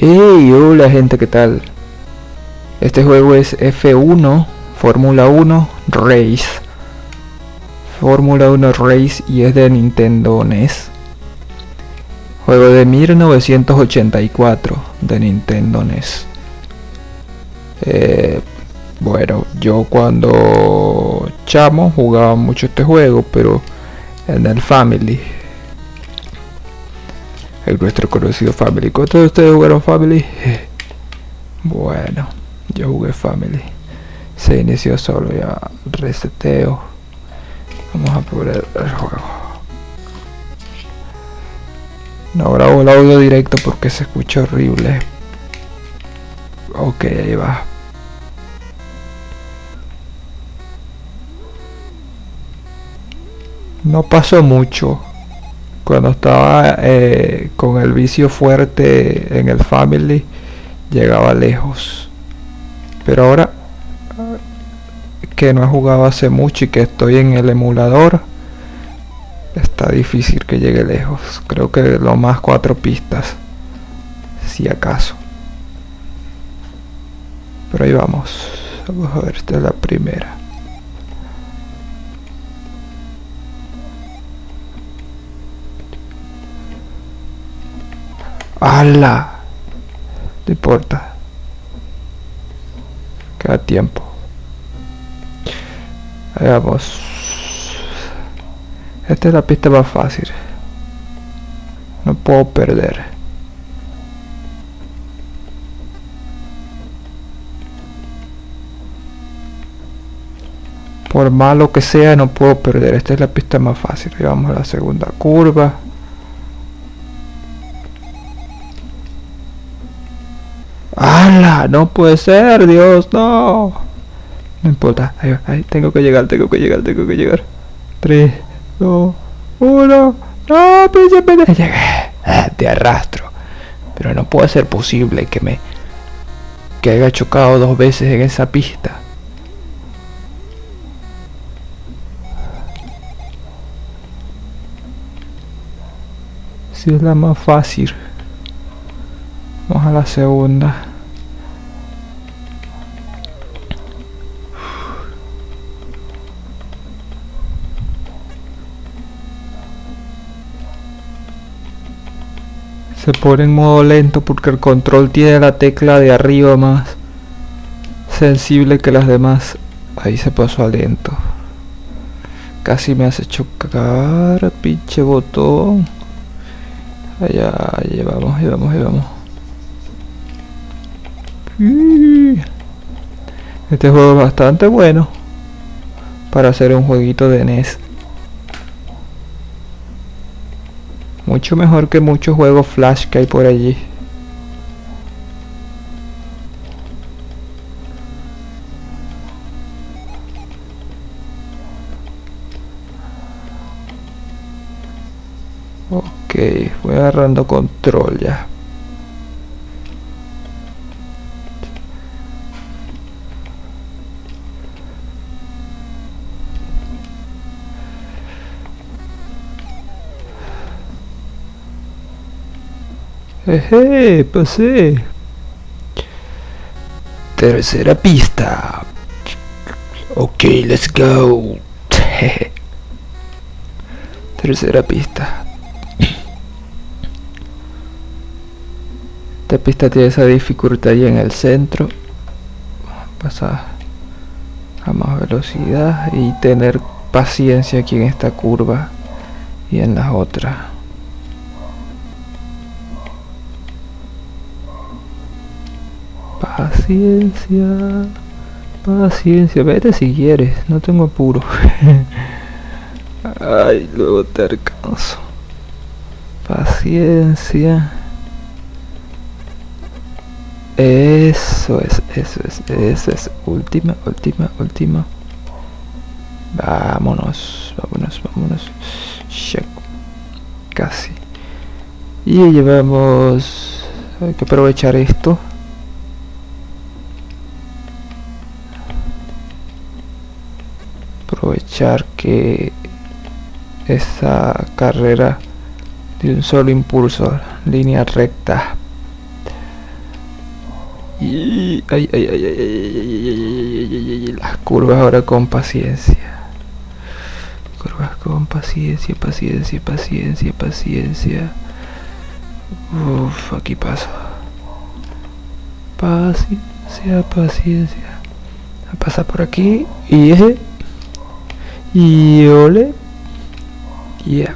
Hey, hola gente, ¿qué tal? Este juego es F1 Fórmula 1 Race. Fórmula 1 Race y es de Nintendo NES. Juego de 1984 de Nintendo NES. Eh, bueno, yo cuando chamo jugaba mucho este juego, pero en el Family el nuestro conocido Family. ¿Cuántos de ustedes jugaron Family? Bueno, yo jugué Family. Se inició solo, ya reseteo. Vamos a probar el juego. No grabo el audio directo porque se escucha horrible. Ok, ahí va. No pasó mucho cuando estaba eh, con el vicio fuerte en el family llegaba lejos. Pero ahora que no he jugado hace mucho y que estoy en el emulador está difícil que llegue lejos. Creo que lo más cuatro pistas si acaso. Pero ahí vamos. Vamos a ver esta es la primera ¡Hala! No importa. Queda tiempo. Veamos. Esta es la pista más fácil. No puedo perder. Por malo que sea, no puedo perder. Esta es la pista más fácil. Y vamos a la segunda curva. No puede ser, Dios, no. No importa, tengo que llegar, tengo que llegar, tengo que llegar. 3, 2, 1. No, pinche Llegué. Ah, te arrastro. Pero no puede ser posible que me. que haya chocado dos veces en esa pista. Si es la más fácil. Vamos a la segunda. Se pone en modo lento porque el control tiene la tecla de arriba más sensible que las demás. Ahí se pasó a lento. Casi me hace chocar, pinche botón. Allá, allá vamos, ahí vamos, ahí vamos. Este juego es bastante bueno para hacer un jueguito de NES. Mucho mejor que muchos juegos flash que hay por allí. Ok, voy agarrando control ya. Eje, pasé. Tercera pista. Ok, let's go. Tercera pista. Esta pista tiene esa dificultad ahí en el centro. Pasar a más velocidad y tener paciencia aquí en esta curva y en las otras. Paciencia. Paciencia. Vete si quieres. No tengo apuro. Ay, luego te alcanzo. Paciencia. Eso es, eso es, eso es. Última, última, última. Vámonos, vámonos, vámonos. Check. Casi. Y llevamos... Hay que aprovechar esto. aprovechar que esa carrera de un solo impulso, línea recta. Y las curvas ahora con paciencia. Curvas con paciencia, paciencia, paciencia, paciencia. Uf, aquí paso. Paciencia, paciencia. Pasa por aquí y ese y ole. Ya.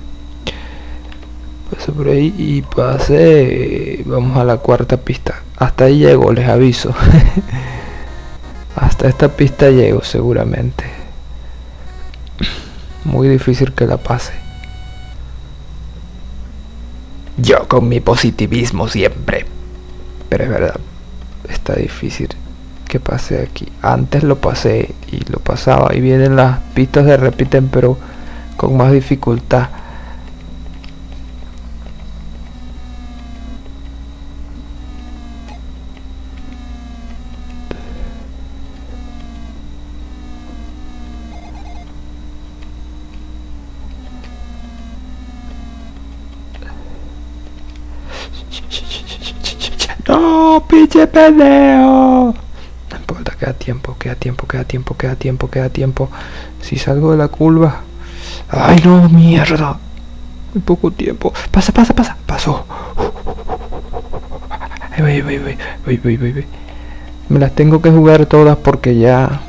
Paso por ahí y pasé. Vamos a la cuarta pista. Hasta ahí llego, les aviso. Hasta esta pista llego seguramente. Muy difícil que la pase. Yo con mi positivismo siempre. Pero es verdad, está difícil que pase aquí. Antes lo pasé y lo pasaba y vienen las pistas se repiten pero con más dificultad. No, pinche pendejo. Queda tiempo, queda tiempo, queda tiempo, queda tiempo, queda tiempo. Si salgo de la curva. Ay, no, mierda. Muy poco tiempo. Pasa, pasa, pasa. Pasó. Voy, voy, voy, voy, voy. Me las tengo que jugar todas porque ya...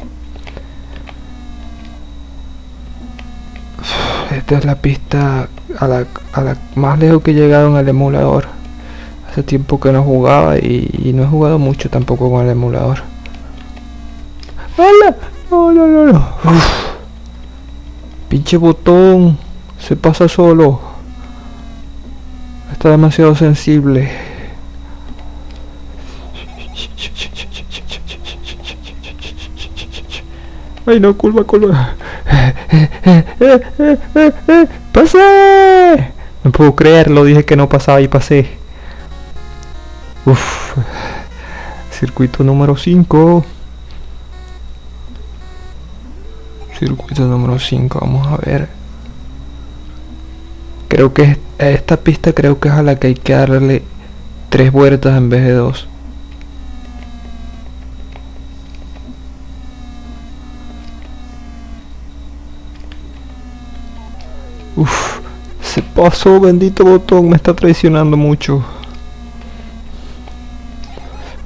Esta es la pista a la, a la más lejos que he llegado en el emulador. Hace tiempo que no jugaba y, no he jugado mucho tampoco con el emulador. ¡Hala! No, no, no, no. Pinche botón. Se pasa solo. Está demasiado sensible. Ay no, curva, curva. ¡Pasé! No puedo creerlo, dije que no pasaba y pasé. Uf. Circuito número 5. Circuito número 5, vamos a ver. Creo que esta pista creo que es a la que hay que darle tres vueltas en vez de dos. Uf, se pasó, bendito botón, me está traicionando mucho.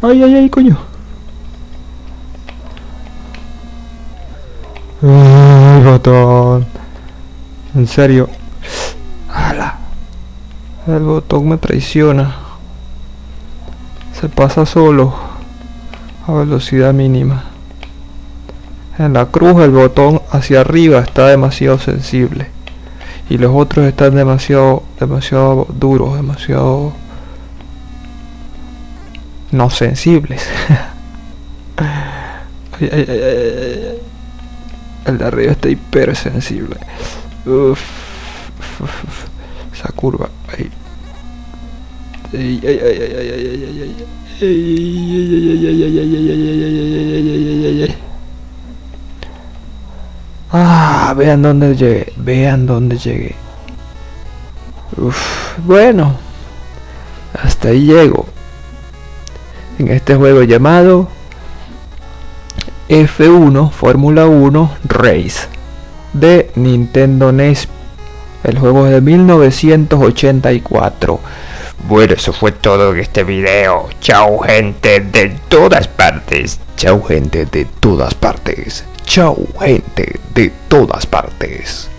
Ay, ay, ay, coño. Ay, botón. En serio. ¡Hala! El botón me traiciona. Se pasa solo. A velocidad mínima. En la cruz el botón hacia arriba está demasiado sensible. Y los otros están demasiado, demasiado duros, demasiado no sensibles. El de arriba está hipersensible. Uf, esa curva. Ah, vean dónde llegué, vean dónde llegué. Uf, bueno, hasta ahí llego en este juego llamado F1 Fórmula 1 Race de Nintendo NES. El juego es de 1984. Bueno, eso fue todo en este video. Chao gente de todas partes. Chao gente de todas partes. Chao gente de todas partes.